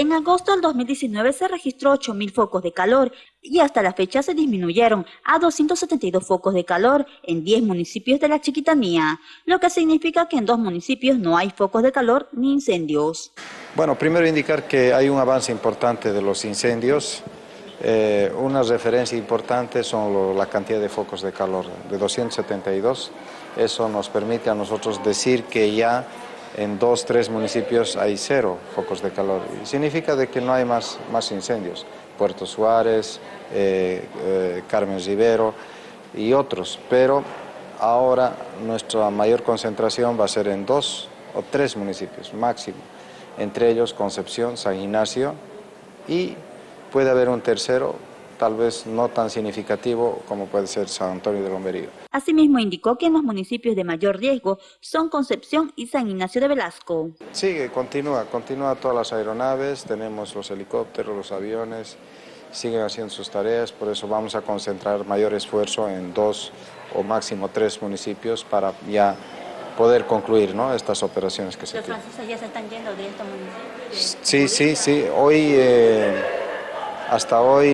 En agosto del 2019 se registró 8.000 focos de calor y hasta la fecha se disminuyeron a 272 focos de calor en 10 municipios de la Chiquitanía, lo que significa que en dos municipios no hay focos de calor ni incendios. Bueno, primero indicar que hay un avance importante de los incendios. Eh, una referencia importante son la cantidad de focos de calor, de 272. Eso nos permite a nosotros decir que ya en dos, tres municipios hay cero focos de calor. significa de que no hay más, más incendios. Puerto Suárez, eh, eh, Carmen Rivero y otros, pero ahora nuestra mayor concentración va a ser en dos o tres municipios máximo, entre ellos Concepción, San Ignacio y puede haber un tercero tal vez no tan significativo como puede ser San Antonio de Lomberío. Asimismo indicó que en los municipios de mayor riesgo son Concepción y San Ignacio de Velasco. Sigue, continúa, continúa todas las aeronaves, tenemos los helicópteros, los aviones, siguen haciendo sus tareas, por eso vamos a concentrar mayor esfuerzo en dos o máximo tres municipios para ya poder concluir ¿no? estas operaciones que se ¿Los franceses ya se están yendo de estos municipios? Sí, sí, sí. Hoy, eh, hasta hoy...